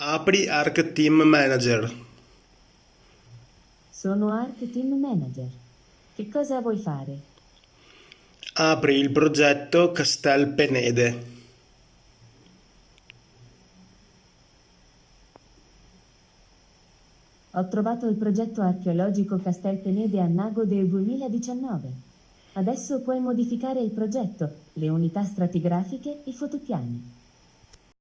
Apri Arc Team Manager. Sono Arc Team Manager. Che cosa vuoi fare? Apri il progetto Castel Penede. Ho trovato il progetto archeologico Castel Penede a Nago del 2019. Adesso puoi modificare il progetto, le unità stratigrafiche, i fotopiani.